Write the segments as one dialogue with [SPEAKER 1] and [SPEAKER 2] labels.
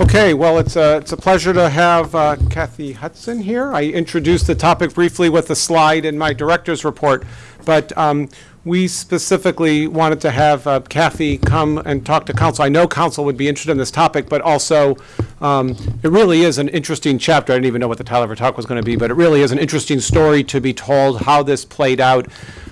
[SPEAKER 1] Okay, well, it's a, it's a pleasure to have uh, Kathy Hudson here. I introduced the topic briefly with a slide in my director's report, but um, we specifically wanted to have uh, Kathy come and talk to council. I know council would be interested in this topic, but also, um, it really is an interesting chapter. I didn't even know what the title of her talk was going to be, but it really is an interesting story to be told how this played out.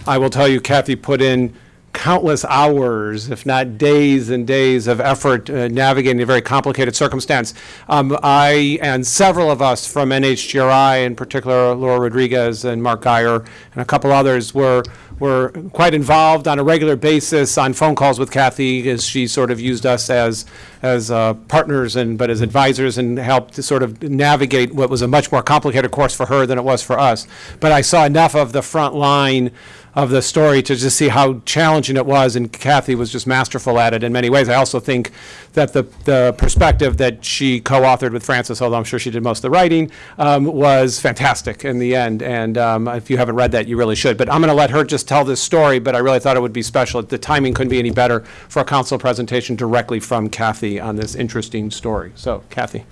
[SPEAKER 1] I will tell you, Kathy put in countless hours, if not days and days of effort uh, navigating a very complicated circumstance. Um, I and several of us from NHGRI, in particular Laura Rodriguez and Mark Guyer and a couple others, were were quite involved on a regular basis on phone calls with Kathy as she sort of used us as as uh, partners and but as advisors and helped to sort of navigate what was a much more complicated course for her than it was for us. But I saw enough of the front line of the story to just see how challenging it was, and Kathy was just masterful at it in many ways. I also think that the, the perspective that she co-authored with Francis, although I'm sure she did most of the writing, um, was fantastic in the end, and um, if you haven't read that, you really should. But I'm going to let her just tell this story, but I really thought it would be special. The timing couldn't be any better for a council presentation directly from Kathy on this interesting story. So, Kathy.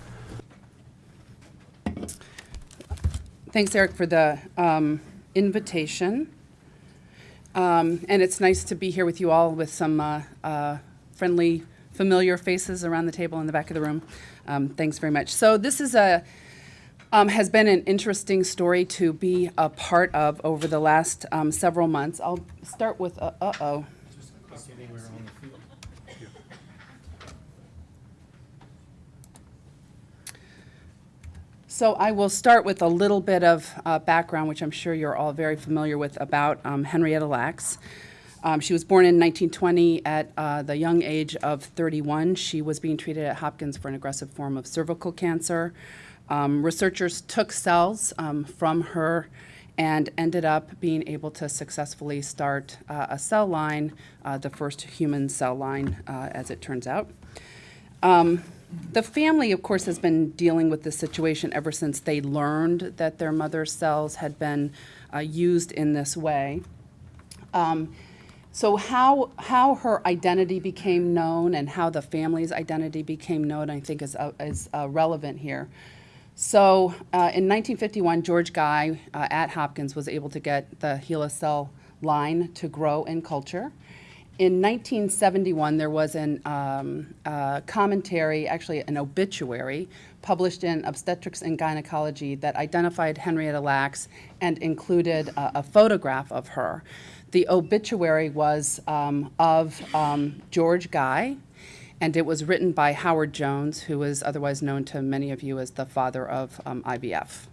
[SPEAKER 2] Thanks, Eric, for the um, invitation. Um, And it's nice to be here with you all with some uh, uh, friendly, familiar faces around the table in the back of the room. Um, Thanks very much. So this is a, um, has been an interesting story to be a part of over the last um, several months. I'll start with, uh, uh-oh. So I will start with a little bit of uh, background, which I'm sure you're all very familiar with, about um, Henrietta Lacks. Um, She was born in 1920 at uh, the young age of 31. She was being treated at Hopkins for an aggressive form of cervical cancer. Um, Researchers took cells um, from her and ended up being able to successfully start uh, a cell line, uh, the first human cell line, uh, as it turns out. Um, The family, of course, has been dealing with this situation ever since they learned that their mother's cells had been uh, used in this way. Um, So how, how her identity became known and how the family's identity became known, I think is, uh, is uh, relevant here. So uh, in 1951, George Gey uh, at Hopkins was able to get the HeLa cell line to grow in culture. In 1971, there was an um, uh, commentary, actually an obituary, published in Obstetrics and Gynecology that identified Henrietta Lacks and included a, a photograph of her. The obituary was um, of um, George Gey, and it was written by Howard Jones, who is otherwise known to many of you as the father of um, IVF.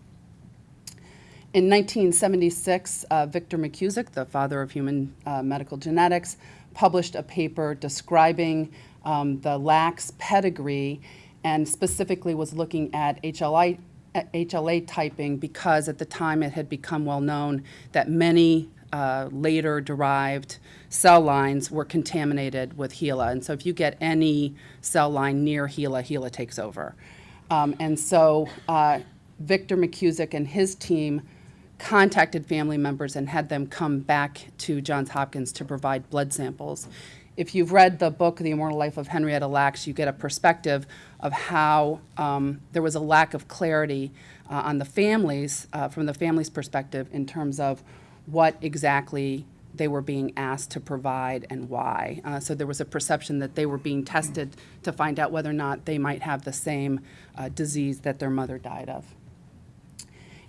[SPEAKER 2] In 1976, uh, Victor McKusick, the father of human uh, medical genetics, published a paper describing um, the Lacks pedigree and specifically was looking at HLI, HLA typing because at the time it had become well known that many uh, later derived cell lines were contaminated with HeLa. And so if you get any cell line near HeLa, HeLa takes over. Um, and so uh, Victor McKusick and his team contacted family members and had them come back to Johns Hopkins to provide blood samples. If you've read the book, The Immortal Life of Henrietta Lacks, you get a perspective of how um, there was a lack of clarity uh, on the families, uh, from the family's perspective, in terms of what exactly they were being asked to provide and why. Uh, so there was a perception that they were being tested to find out whether or not they might have the same uh, disease that their mother died of.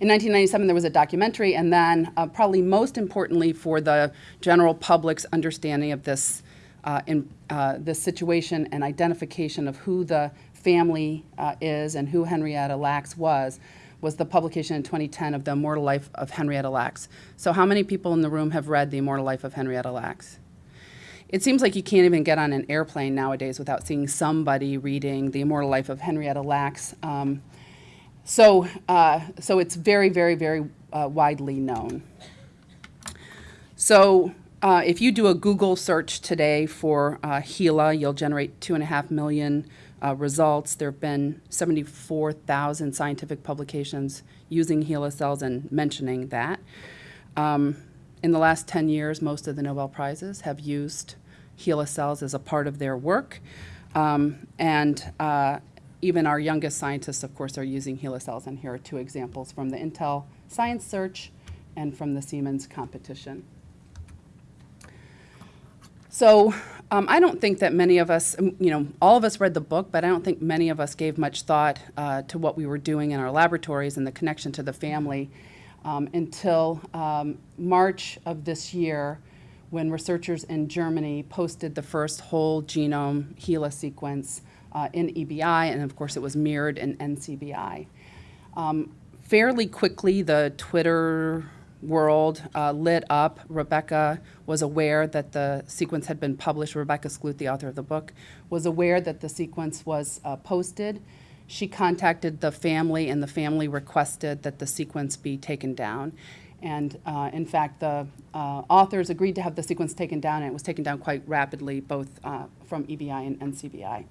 [SPEAKER 2] In 1997, there was a documentary, and then uh, probably most importantly for the general public's understanding of this, uh, in, uh, this situation and identification of who the family uh, is and who Henrietta Lacks was, was the publication in 2010 of The Immortal Life of Henrietta Lacks. So how many people in the room have read The Immortal Life of Henrietta Lacks? It seems like you can't even get on an airplane nowadays without seeing somebody reading The Immortal Life of Henrietta Lacks. Um, so, uh, so it's very, very, very uh, widely known. So uh, if you do a Google search today for uh, HeLa, you'll generate two and a half million uh, results. There have been 74,000 scientific publications using HeLa cells and mentioning that. Um, in the last 10 years, most of the Nobel Prizes have used HeLa cells as a part of their work. Um, and uh, even our youngest scientists, of course, are using HeLa cells, and here are two examples from the Intel Science Search and from the Siemens competition. So um, I don't think that many of us, you know, all of us read the book, but I don't think many of us gave much thought uh, to what we were doing in our laboratories and the connection to the family um, until um, March of this year when researchers in Germany posted the first whole genome HeLa sequence uh, in EBI, and of course it was mirrored in NCBI. Um, fairly quickly, the Twitter world uh, lit up. Rebecca was aware that the sequence had been published. Rebecca Skloot, the author of the book, was aware that the sequence was uh, posted. She contacted the family, and the family requested that the sequence be taken down. And uh, in fact, the uh, authors agreed to have the sequence taken down, and it was taken down quite rapidly, both uh, from EBI and NCBI.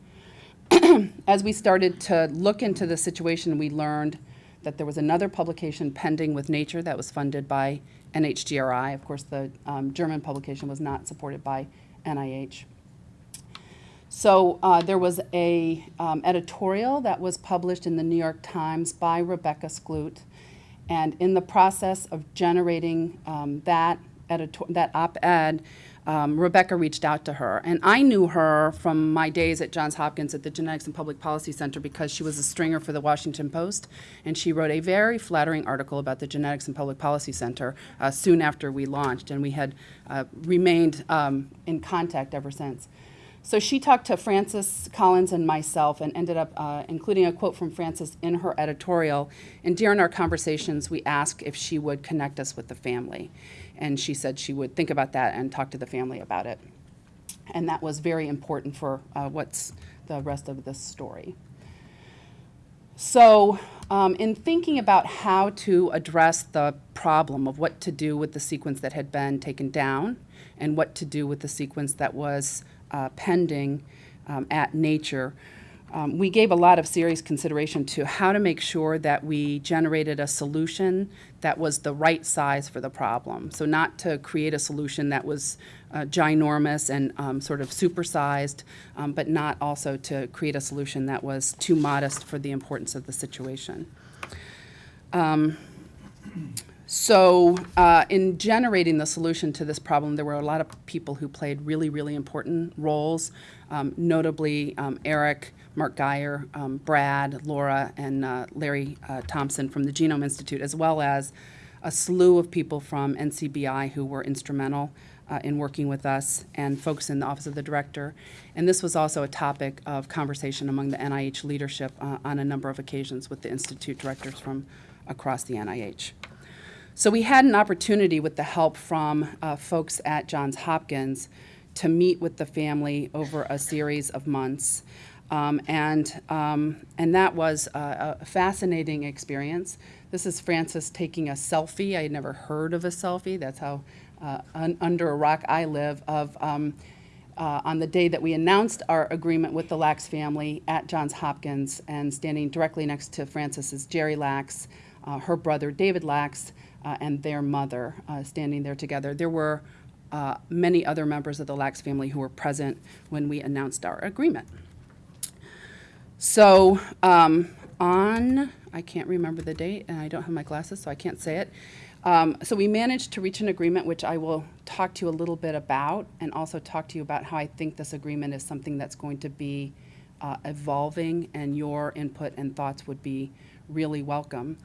[SPEAKER 2] As we started to look into the situation, we learned that there was another publication pending with Nature that was funded by NHGRI. Of course, the um, German publication was not supported by NIH. So uh, there was a um, editorial that was published in the New York Times by Rebecca Skloot, and in the process of generating um, that that op-ed, um, Rebecca reached out to her. And I knew her from my days at Johns Hopkins at the Genetics and Public Policy Center because she was a stringer for the Washington Post, and she wrote a very flattering article about the Genetics and Public Policy Center uh, soon after we launched, and we had uh, remained um, in contact ever since. So she talked to Francis Collins and myself and ended up uh, including a quote from Francis in her editorial. And during our conversations, we asked if she would connect us with the family. And she said she would think about that and talk to the family about it. And that was very important for uh, what's the rest of this story. So, um, in thinking about how to address the problem of what to do with the sequence that had been taken down and what to do with the sequence that was uh, pending um, at Nature, um, we gave a lot of serious consideration to how to make sure that we generated a solution that was the right size for the problem. So not to create a solution that was uh, ginormous and um, sort of supersized, um, but not also to create a solution that was too modest for the importance of the situation. So uh, in generating the solution to this problem, there were a lot of people who played really, really important roles, um, notably um, Eric, Mark Guyer, um, Brad, Laura, and uh, Larry uh, Thompson from the Genome Institute, as well as a slew of people from NCBI who were instrumental uh, in working with us and folks in the Office of the Director. And this was also a topic of conversation among the NIH leadership uh, on a number of occasions with the Institute directors from across the NIH. So we had an opportunity with the help from uh, folks at Johns Hopkins to meet with the family over a series of months. Um, and, um, and that was a, a, fascinating experience. This is Francis taking a selfie. I had never heard of a selfie. That's how uh, un under a rock I live. Of um, uh, on the day that we announced our agreement with the Lacks family at Johns Hopkins, and standing directly next to Francis is Jeri Lacks, uh, her brother David Lacks, and their mother uh, standing there together. There were uh, many other members of the Lacks family who were present when we announced our agreement. So um, on, I can't remember the date, and I don't have my glasses, so I can't say it. Um, so we managed to reach an agreement, which I will talk to you a little bit about, and also talk to you about how I think this agreement is something that's going to be uh, evolving, and your input and thoughts would be really welcome.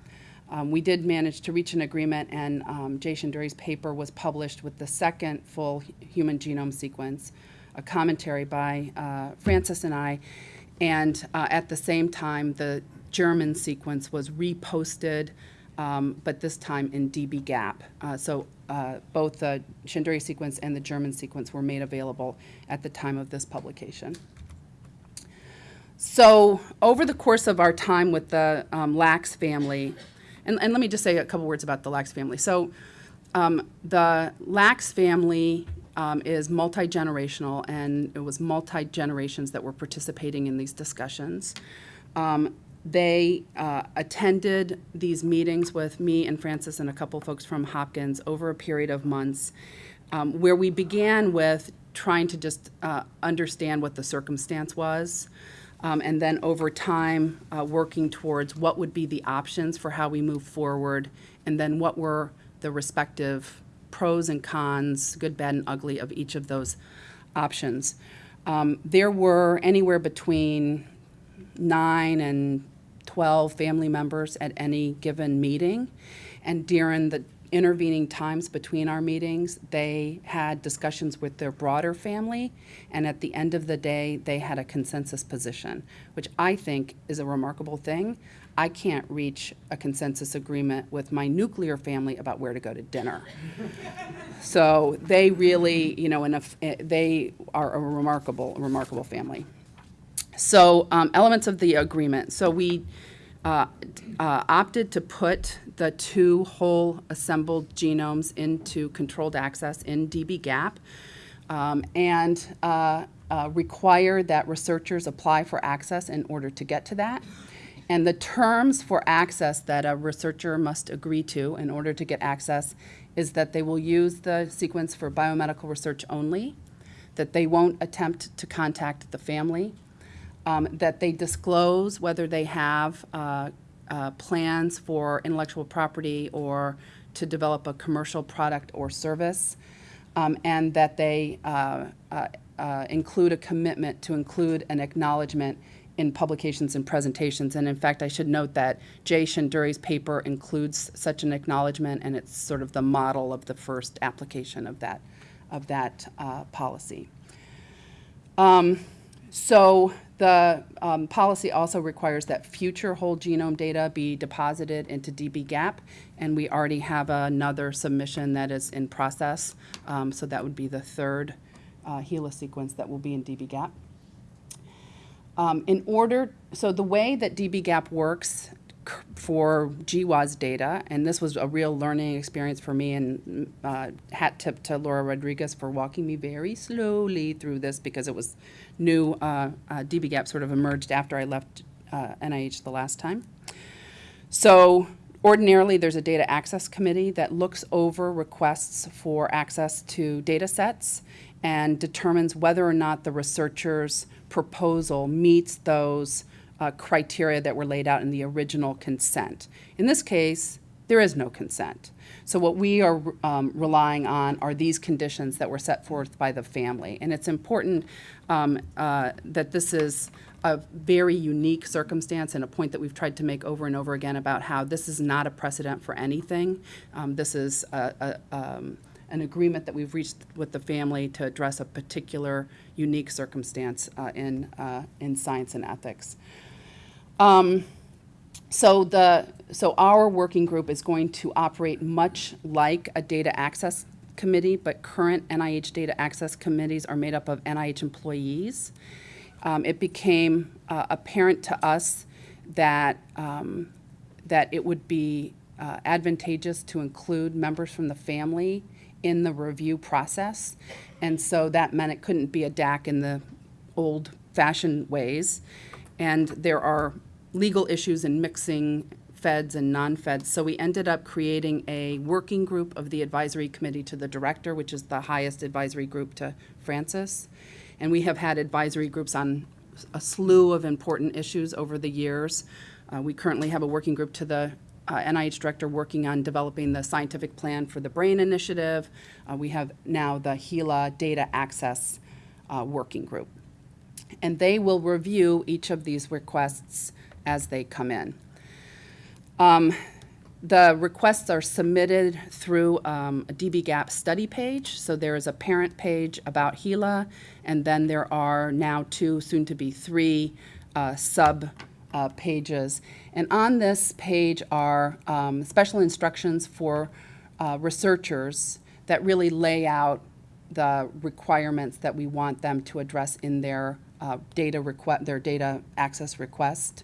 [SPEAKER 2] Um, we did manage to reach an agreement, and um, Jay Shendure's paper was published with the second full human genome sequence, a commentary by uh, Francis and I. And uh, at the same time, the German sequence was reposted, um, but this time in dbGaP. Uh, so uh, both the Shenduri sequence and the German sequence were made available at the time of this publication. So over the course of our time with the um, Lacks family, and, and let me just say a couple words about the Lacks family. So um, the Lacks family um, is multi-generational, and it was multi-generations that were participating in these discussions. Um, they uh, attended these meetings with me and Francis and a couple folks from Hopkins over a period of months, um, where we began with trying to just uh, understand what the circumstance was. Um, and then over time, uh, working towards what would be the options for how we move forward, and then what were the respective pros and cons, good, bad, and ugly of each of those options. Um, There were anywhere between nine and 12 family members at any given meeting. And during the intervening times between our meetings, they had discussions with their broader family. And at the end of the day, they had a consensus position, which I think is a remarkable thing. I can't reach a consensus agreement with my nuclear family about where to go to dinner. So they really, you know, enough, they are a remarkable, remarkable family. So, um, elements of the agreement. So we uh, uh, opted to put the two whole assembled genomes into controlled access in dbGaP um, and uh, uh, require that researchers apply for access in order to get to that. And the terms for access that a researcher must agree to in order to get access is that they will use the sequence for biomedical research only, that they won't attempt to contact the family, um, that they disclose whether they have uh, uh, plans for intellectual property or to develop a commercial product or service, um, and that they uh, uh, uh, include a commitment to include an acknowledgement in publications and presentations. And in fact, I should note that Jay Shendure's paper includes such an acknowledgement, and it's sort of the model of the first application of that, of that uh, policy. Um, so the um, policy also requires that future whole genome data be deposited into dbGaP, and we already have another submission that is in process. Um, so that would be the third uh, HeLa sequence that will be in dbGaP. Um, in order, so the way that dbGaP works for GWAS data, and this was a real learning experience for me, and uh, hat tip to Laura Rodriguez for walking me very slowly through this because it was new. Uh, uh, dbGaP sort of emerged after I left uh, NIH the last time. So ordinarily, there's a data access committee that looks over requests for access to data sets and determines whether or not the researcher's proposal meets those uh, criteria that were laid out in the original consent. In this case, there is no consent. So what we are um, relying on are these conditions that were set forth by the family. And it's important um, uh, that this is a very unique circumstance and a point that we've tried to make over and over again about how this is not a precedent for anything. Um, this is a, a, um, an agreement that we've reached with the family to address a particular unique circumstance uh, in, uh, in science and ethics. Um, so the so our working group is going to operate much like a data access committee, but current NIH data access committees are made up of NIH employees. Um, it became uh, apparent to us that um, that it would be uh, advantageous to include members from the family in the review process, and so that meant it couldn't be a DAC in the old-fashioned ways, and there are legal issues in mixing feds and non-feds. So we ended up creating a working group of the advisory committee to the director, which is the highest advisory group to Francis. And we have had advisory groups on a slew of important issues over the years. Uh, we currently have a working group to the uh, NIH director working on developing the scientific plan for the BRAIN initiative. Uh, we have now the HeLa data access uh, working group. And they will review each of these requests as they come in. Um, the requests are submitted through um, a dbGaP study page. So there is a parent page about HeLa, and then there are now two, soon to be three, uh, sub uh, pages. And on this page are um, special instructions for uh, researchers that really lay out the requirements that we want them to address in their uh, data request, their data access request.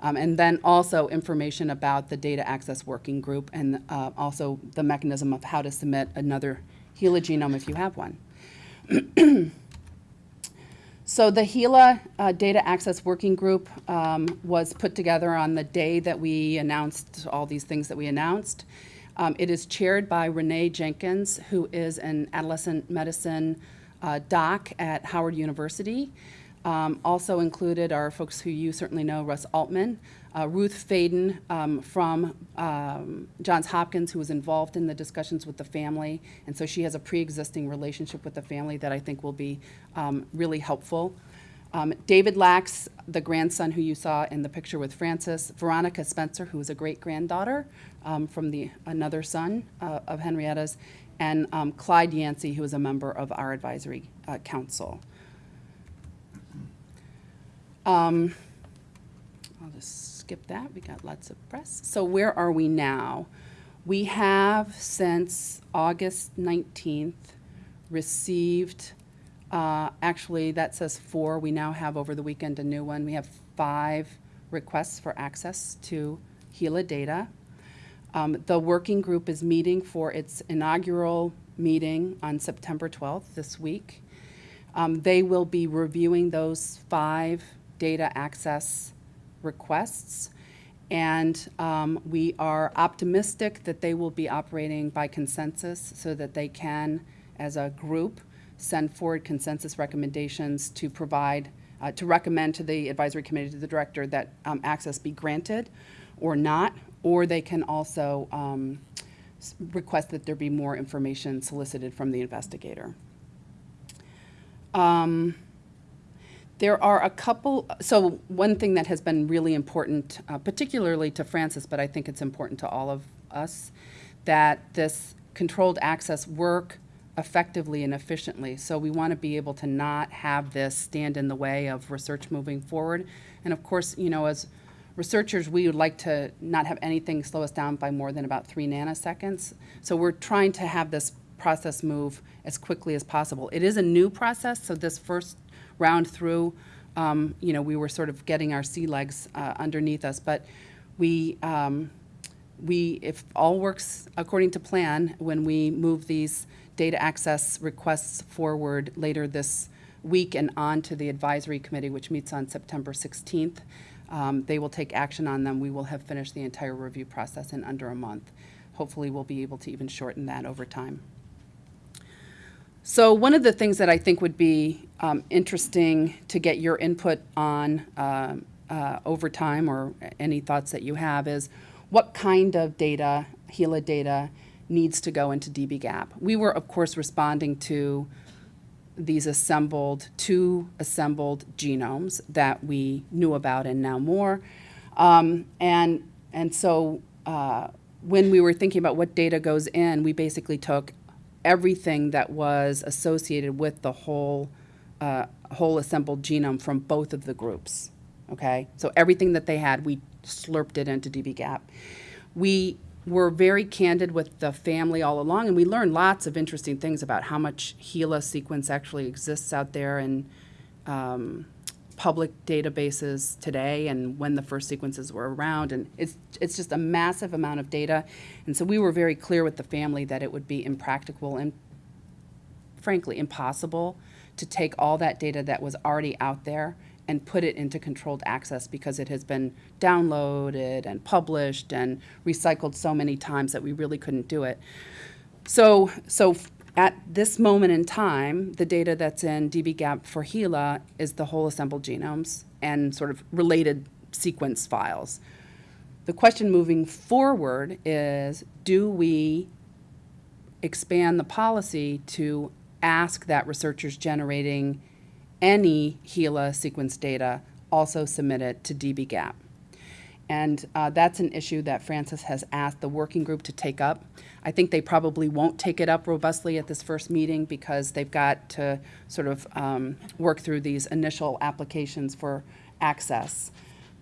[SPEAKER 2] Um, and then also information about the data access working group and uh, also the mechanism of how to submit another HeLa genome if you have one. so the HeLa uh, data access working group um, was put together on the day that we announced all these things that we announced. Um, it is chaired by Renee Jenkins, who is an adolescent medicine uh, doc at Howard University. Um, Also included are folks who you certainly know, Russ Altman, uh, Ruth Faden um, from um, Johns Hopkins, who was involved in the discussions with the family, and so she has a pre-existing relationship with the family that I think will be um, really helpful. Um, David Lacks, the grandson who you saw in the picture with Francis, Veronica Spencer, who is a great-granddaughter um, from the, another son uh, of Henrietta's, and Clyde Yancey, who is a member of our advisory uh, council. Um, I'll just skip that, we got lots of press. So where are we now? We have, since August 19th, received, uh, actually, that says four, we now have over the weekend a new one. We have five requests for access to HeLa data. Um, The working group is meeting for its inaugural meeting on September 12th, this week. Um, They will be reviewing those five data access requests. And um, we are optimistic that they will be operating by consensus so that they can, as a group, send forward consensus recommendations to provide, uh, to recommend to the advisory committee, to the director, that um, access be granted or not, or they can also um, request that there be more information solicited from the investigator. Um, There are a couple, so one thing that has been really important, uh, particularly to Francis, but I think it's important to all of us, that this controlled access work effectively and efficiently. So we want to be able to not have this stand in the way of research moving forward. And of course, you know, as researchers, we would like to not have anything slow us down by more than about three nanoseconds. So we're trying to have this process move as quickly as possible. It is a new process, so this first round through, um, you know, we were sort of getting our sea legs uh, underneath us, but we, um, we, if all works according to plan, when we move these data access requests forward later this week and on to the advisory committee, which meets on September 16th, um, they will take action on them. We will have finished the entire review process in under a month. Hopefully, we'll be able to even shorten that over time. So one of the things that I think would be um, interesting to get your input on um, uh, over time, or any thoughts that you have, is what kind of data, HeLa data, needs to go into dbGaP. We were, of course, responding to these assembled, two assembled genomes that we knew about and now more. Um, and, and so uh, when we were thinking about what data goes in, we basically took everything that was associated with the whole, uh, whole assembled genome from both of the groups. Okay? So everything that they had, we slurped it into dbGaP. We were very candid with the family all along, and we learned lots of interesting things about how much HeLa sequence actually exists out there and um, public databases today and when the first sequences were around. And it's, it's just a massive amount of data. And so we were very clear with the family that it would be impractical and frankly impossible to take all that data that was already out there and put it into controlled access because it has been downloaded and published and recycled so many times that we really couldn't do it. So, so at this moment in time, the data that's in dbGaP for HeLa is the whole assembled genomes and sort of related sequence files. The question moving forward is, do we expand the policy to ask that researchers generating any HeLa sequence data also submit it to dbGaP? And uh, that's an issue that Francis has asked the working group to take up. I think they probably won't take it up robustly at this first meeting because they've got to sort of um, work through these initial applications for access.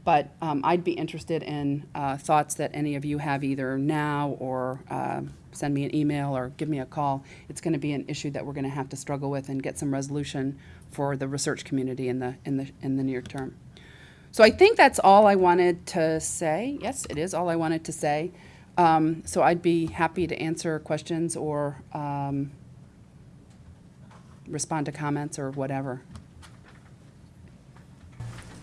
[SPEAKER 2] But um, I'd be interested in uh, thoughts that any of you have either now or uh, send me an email or give me a call. It's going to be an issue that we're going to have to struggle with and get some resolution for the research community in the, in the, in the near term. So I think that's all I wanted to say. Yes, it is all I wanted to say. Um, So I'd be happy to answer questions or um, respond to comments or whatever.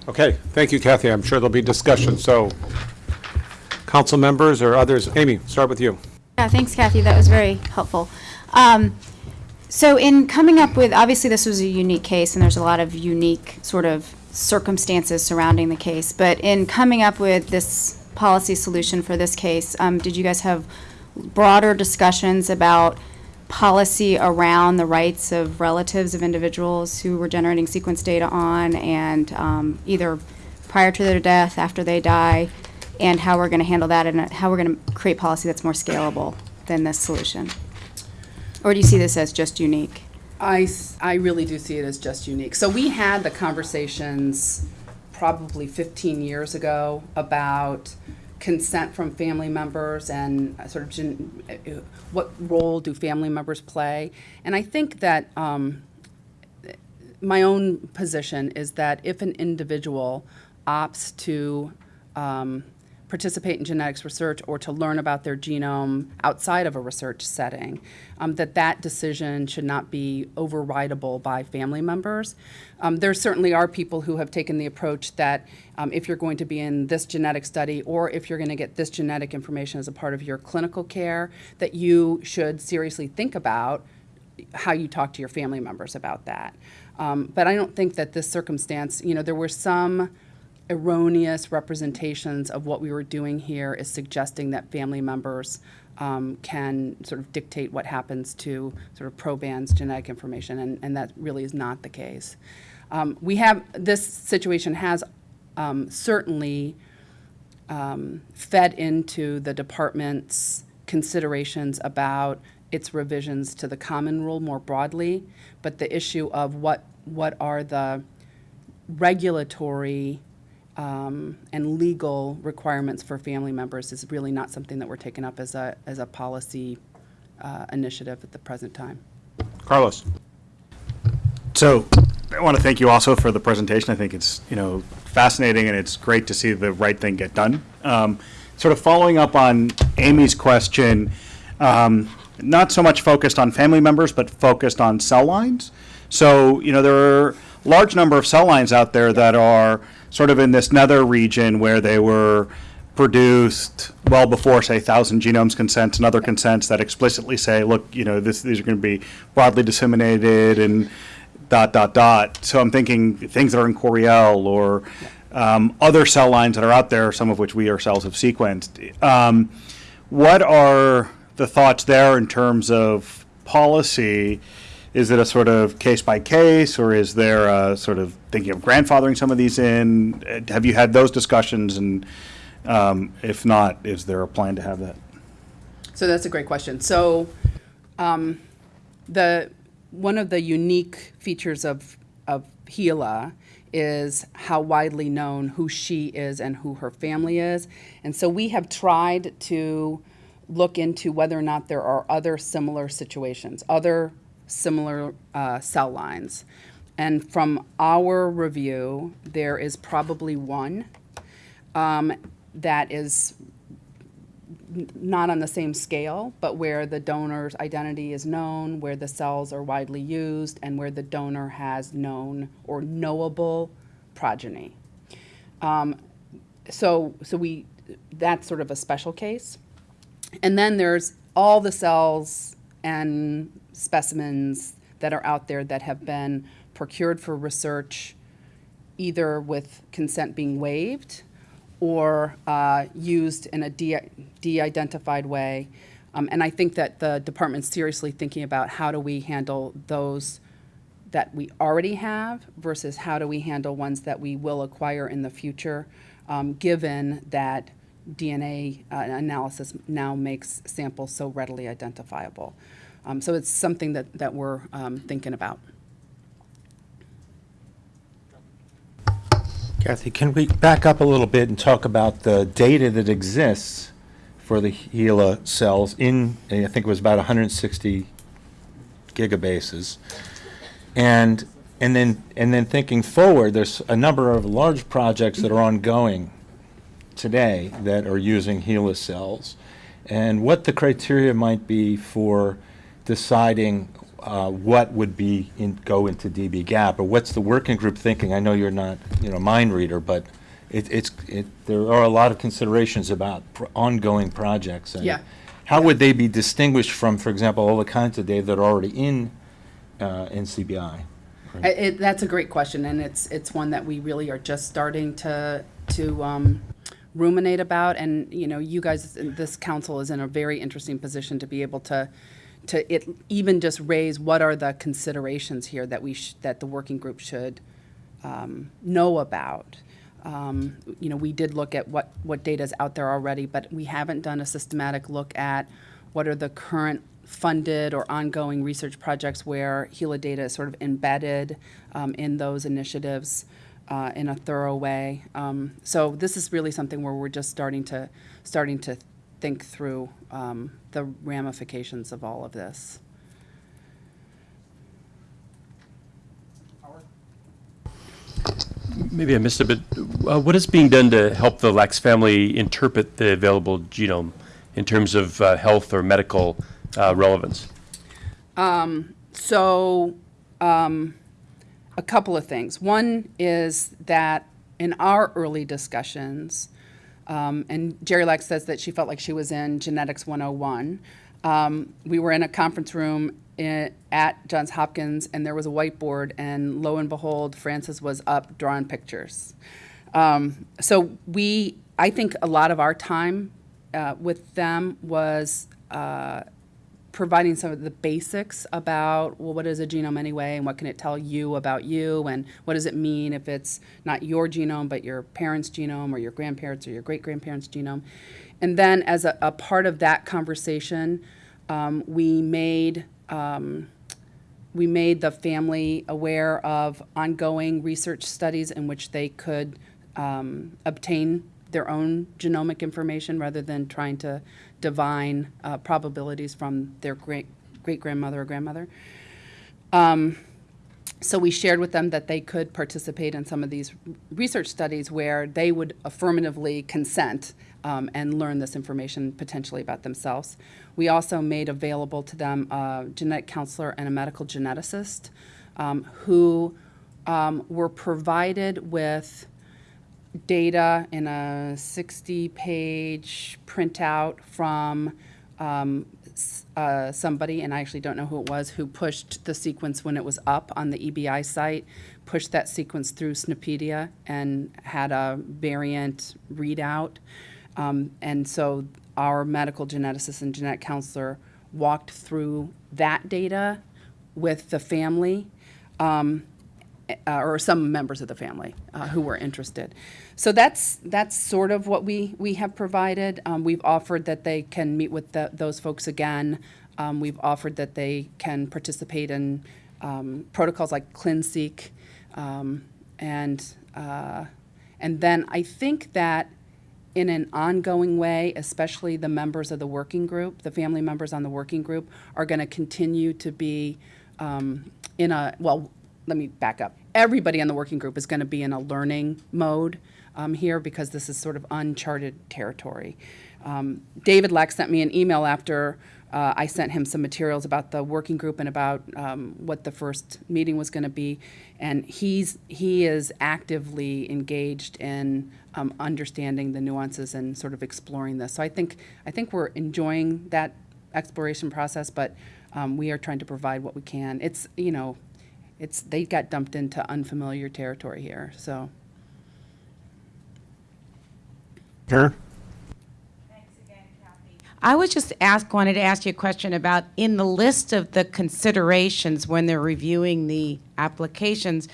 [SPEAKER 1] Okay, thank you, Kathy. I'm sure there'll be discussion, so council members or others, Amy, start with you.
[SPEAKER 3] Yeah, thanks, Kathy. That was very helpful. Um, So in coming up with, obviously this was a unique case and there's a lot of unique sort of circumstances surrounding the case. But in coming up with this policy solution for this case, um, did you guys have broader discussions about policy around the rights of relatives of individuals who were generating sequence data on and um, either prior to their death, after they die, and how we're going to handle that and how we're going to create policy that's more scalable than this solution? Or do you see this as just unique?
[SPEAKER 2] I, I really do see it as just unique. So we had the conversations probably 15 years ago about consent from family members and uh, sort of gen- uh, what role do family members play. And I think that um, my own position is that if an individual opts to um, participate in genetics research or to learn about their genome outside of a research setting, um, that that decision should not be overridable by family members. Um, there certainly are people who have taken the approach that um, if you're going to be in this genetic study or if you're going to get this genetic information as a part of your clinical care, that you should seriously think about how you talk to your family members about that. Um, but I don't think that this circumstance, you know, there were some erroneous representations of what we were doing here is suggesting that family members um, can sort of dictate what happens to sort of proband's genetic information, and, and that really is not the case. Um, we have, this situation has um, certainly um, fed into the department's considerations about its revisions to the common rule more broadly, but the issue of what, what are the regulatory um, and legal requirements for family members is really not something that we're taking up as a, as a policy uh, initiative at the present time.
[SPEAKER 4] Carlos.
[SPEAKER 5] So I want to thank you also for the presentation. I think it's, you know, fascinating and it's great to see the right thing get done. Um, Sort of following up on Amy's question, um, not so much focused on family members, but focused on cell lines. So, you know, there are a large number of cell lines out there that are sort of in this nether region where they were produced well before, say, Thousand Genomes consents and other consents that explicitly say, look, you know, this, these are going to be broadly disseminated and dot, dot, dot. So I'm thinking things that are in Coriell or um, other cell lines that are out there, some of which we ourselves have sequenced. Um, what are the thoughts there in terms of policy? Is it a sort of case by case, or is there a sort of thinking of grandfathering some of these in? Have you had those discussions? And um, if not, is there a plan to have that?
[SPEAKER 2] So that's a great question. So, um, the one of the unique features of of HeLa is how widely known who she is and who her family is, and so we have tried to look into whether or not there are other similar situations, other similar uh, cell lines, and from our review, there is probably one um, that is not on the same scale, but where the donor's identity is known, where the cells are widely used, and where the donor has known or knowable progeny. Um, so, so we, that's sort of a special case. And then there's all the cells and specimens that are out there that have been procured for research, either with consent being waived or uh, used in a de- de-identified way. Um, and I think that the department's seriously thinking about how do we handle those that we already have versus how do we handle ones that we will acquire in the future, um, given that DNA uh, analysis now makes samples so readily identifiable. Um, so it's something that, that we're um, thinking about.
[SPEAKER 4] Kathy, can we back up a little bit and talk about the data that exists for the HeLa cells in, I think it was about 160 gigabases? And, and then, and then thinking forward, there's a number of large projects that are ongoing today that are using HeLa cells. And what the criteria might be for deciding uh, what would be in, go into dbGaP, or what's the working group thinking? I know you're not, you know, mind reader, but it, it's, it, there are a lot of considerations about pr- ongoing projects. and
[SPEAKER 2] Yeah.
[SPEAKER 4] How would they be distinguished from, for example, all the kinds of data that are already in uh, NCBI?
[SPEAKER 2] I- It, that's a great question, and it's, it's one that we really are just starting to, to um, ruminate about. And, you know, you guys, this council is in a very interesting position to be able to, to it, even just raise what are the considerations here that we, that the working group should um, know about. Um, You know, we did look at what, what data is out there already, but we haven't done a systematic look at what are the current funded or ongoing research projects where HeLa data is sort of embedded um, in those initiatives uh, in a thorough way. Um, So this is really something where we're just starting to, starting to think through um, the ramifications of all of this.
[SPEAKER 6] Maybe I missed it, but uh, what is being done to help the Lacks family interpret the available genome in terms of uh, health or medical uh, relevance?
[SPEAKER 2] So, um, a couple of things. One is that in our early discussions, um, and Jeri Lacks says that she felt like she was in Genetics 101. Um, we were in a conference room i at Johns Hopkins, and there was a whiteboard, and lo and behold, Francis was up drawing pictures. Um, so we, I think a lot of our time uh, with them was uh, providing some of the basics about well what is a genome anyway and what can it tell you about you and what does it mean if it's not your genome but your parents genome or your grandparents or your great grandparents genome. And then as a, a part of that conversation um, we made um, we made the family aware of ongoing research studies in which they could um, obtain their own genomic information rather than trying to divine uh, probabilities from their great great grandmother or grandmother. Um, so we shared with them that they could participate in some of these research studies where they would affirmatively consent um, and learn this information potentially about themselves. We also made available to them a genetic counselor and a medical geneticist um, who um, were provided with data in a 60-page printout from um, uh, somebody, and I actually don't know who it was, who pushed the sequence when it was up on the EBI site, pushed that sequence through SNPedia and had a variant readout. Um, And so our medical geneticist and genetic counselor walked through that data with the family um, uh, or some members of the family uh, who were interested. So that's that's sort of what we we have provided. Um, we've offered that they can meet with the, those folks again. Um, we've offered that they can participate in um, protocols like ClinSeq, um, and uh, and then I think that in an ongoing way, especially the members of the working group, the family members on the working group, are going to continue to be um, in a, well, let me back up. Everybody on the working group is going to be in a learning mode um, here because this is sort of uncharted territory. Um, David Lack sent me an email after uh, I sent him some materials about the working group and about um, what the first meeting was going to be, and he's he is actively engaged in um, understanding the nuances and sort of exploring this. So I think I think we're enjoying that exploration process, but um, we are trying to provide what we can. It's you know, it's they got dumped into unfamiliar territory here, so.
[SPEAKER 1] Karen?
[SPEAKER 7] I was just ask, wanted to ask you a question about, in the list of the considerations when they're reviewing the applications,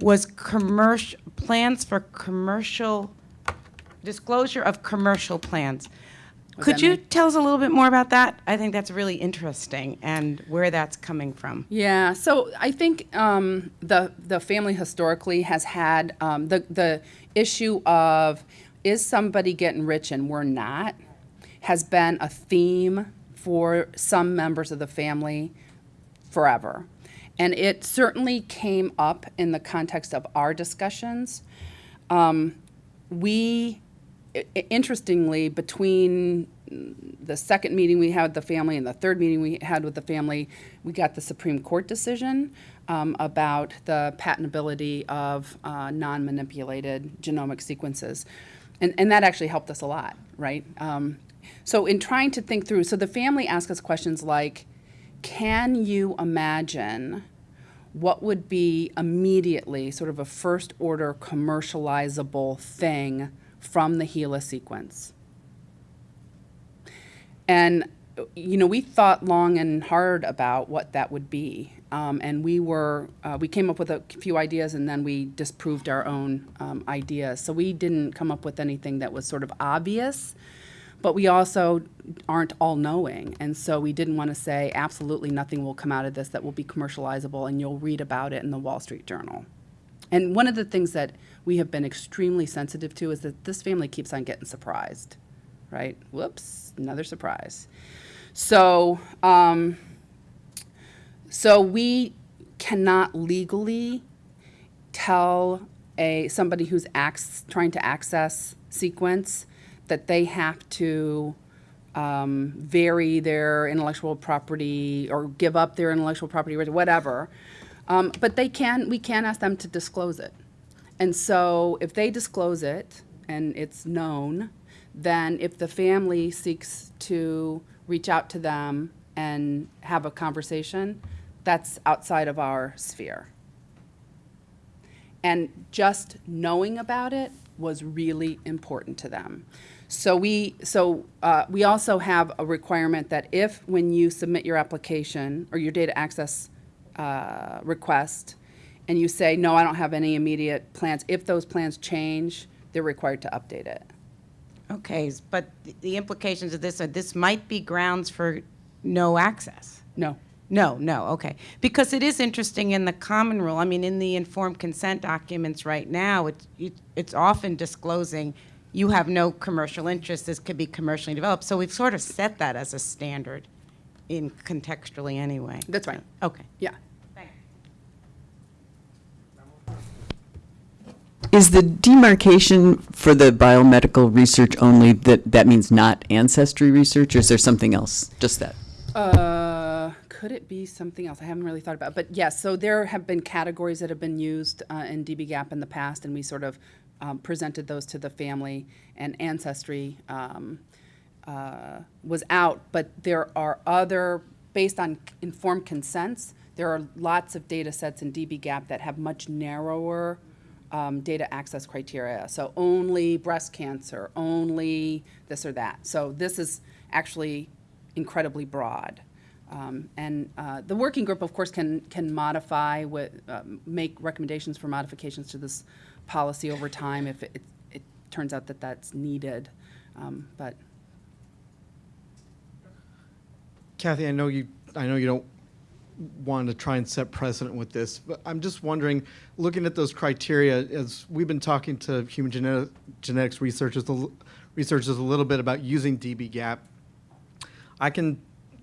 [SPEAKER 7] was commercial, plans for commercial, disclosure of commercial plans.
[SPEAKER 2] What
[SPEAKER 7] Could you
[SPEAKER 2] mean?
[SPEAKER 7] tell us a little bit more about that? I think that's really interesting and where that's coming from.
[SPEAKER 2] Yeah, so I think um, the the family historically has had um, the the issue of is somebody getting rich and we're not has been a theme for some members of the family forever. And it certainly came up in the context of our discussions. Um, we, interestingly, between the second meeting we had with the family and the third meeting we had with the family, we got the Supreme Court decision um, about the patentability of uh, non-manipulated genomic sequences. And, and that actually helped us a lot, right? Um, so in trying to think through, so the family asked us questions like, can you imagine what would be immediately sort of a first order commercializable thing from the HeLa sequence. And, you know, we thought long and hard about what that would be. Um, and we were, uh, we came up with a few ideas and then we disproved our own um, ideas. So we didn't come up with anything that was sort of obvious, but we also aren't all knowing. And so we didn't want to say absolutely nothing will come out of this that will be commercializable and you'll read about it in the Wall Street Journal. And one of the things that we have been extremely sensitive to is that this family keeps on getting surprised, right? Whoops, another surprise. So, um, so we cannot legally tell a somebody who's trying to access sequence that they have to um, vary their intellectual property or give up their intellectual property or whatever. Um, but they can, we can ask them to disclose it. And so if they disclose it and it's known, then if the family seeks to reach out to them and have a conversation, that's outside of our sphere. And just knowing about it was really important to them. So we, so uh, we also have a requirement that if, when you submit your application or your data access uh, request, and you say, no, I don't have any immediate plans, if those plans change, they're required to update it.
[SPEAKER 7] Okay, but the implications of this are this might be grounds for no access.
[SPEAKER 2] No.
[SPEAKER 7] No, no, okay. Because it is interesting in the common rule, I mean, in the informed consent documents right now, it's, it- it's often disclosing you have no commercial interest, this could be commercially developed. So we've sort of set that as a standard in contextually anyway.
[SPEAKER 2] That's right.
[SPEAKER 7] Okay.
[SPEAKER 2] Yeah.
[SPEAKER 8] Is the demarcation for the biomedical research only that, that means not ancestry research, or is there something else? Just that?
[SPEAKER 2] Uh, could it be something else? I haven't really thought about it. But yes, so there have been categories that have been used uh, in dbGaP in the past, and we sort of um, presented those to the family, and Ancestry um, uh, was out. But there are other, based on informed consents, there are lots of data sets in dbGaP that have much narrower um, data access criteria. So only breast cancer, only this or that. So this is actually incredibly broad. Um, and uh, the working group, of course, can can modify, with, um, make recommendations for modifications to this policy over time if it, it turns out that that's needed. Um, but
[SPEAKER 9] Kathy, I know you, I know you don't want to try and set precedent with this, but I'm just wondering, looking at those criteria, as we've been talking to human genetic, genetics researchers, researchers a little bit about using dbGaP, I can,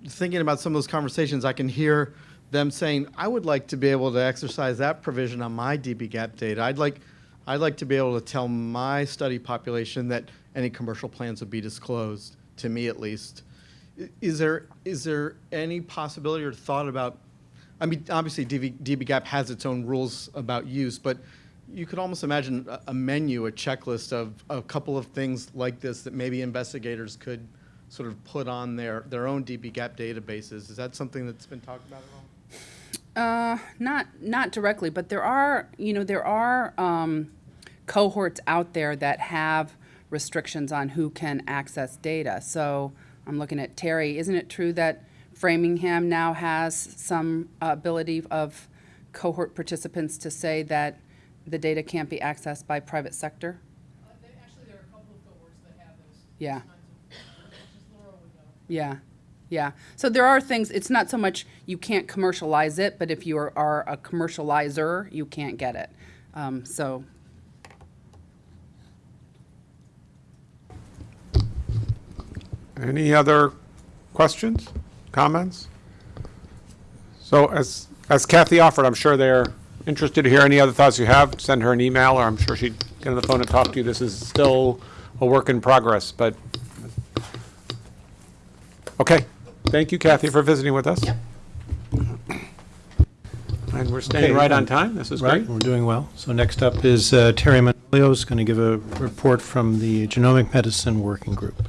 [SPEAKER 9] thinking about some of those conversations, I can hear them saying, I would like to be able to exercise that provision on my dbGaP data. I'd like, I'd like to be able to tell my study population that any commercial plans would be disclosed, to me at least. Is there, is there any possibility or thought about, I mean, obviously DB, dbGaP has its own rules about use, but you could almost imagine a- a menu, a checklist of a couple of things like this that maybe investigators could sort of put on their, their own dbGaP databases. Is that something that's been talked about at all?
[SPEAKER 2] Uh, not not directly, but there are you know there are um, cohorts out there that have restrictions on who can access data. So I'm looking at Terry. Isn't it true that Framingham now has some uh, ability of cohort participants to say that the data can't be accessed by private sector?
[SPEAKER 10] Actually, there are a couple of cohorts that have those
[SPEAKER 2] Yeah.
[SPEAKER 10] kinds of, just Laura would know.
[SPEAKER 2] Yeah, yeah. So there are things, it's not so much you can't commercialize it, but if you are, are a commercializer, you can't get it. Um, so,
[SPEAKER 1] Any other questions, comments? So as, as Kathy offered, I'm sure they're interested to hear any other thoughts you have. Send her an email, or I'm sure she'd get on the phone and talk to you. This is still a work in progress, but. Okay. Thank you, Kathy, for visiting with us. And we're staying
[SPEAKER 11] Okay,
[SPEAKER 1] right on
[SPEAKER 11] um,
[SPEAKER 1] time. This is
[SPEAKER 11] Right,
[SPEAKER 1] great.
[SPEAKER 11] we're doing well. So next up is uh, Terry Manolio is going to give a report from the Genomic Medicine Working Group.